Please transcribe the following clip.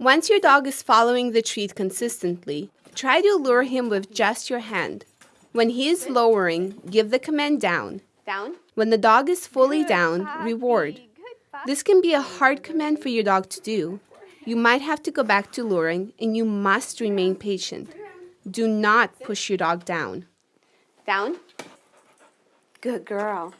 Once your dog is following the treat consistently, try to lure him with just your hand. When he is lowering, give the command down. Down. When the dog is fully down, reward. This can be a hard command for your dog to do. You might have to go back to luring, and you must remain patient. Do not push your dog down. Down. Good girl.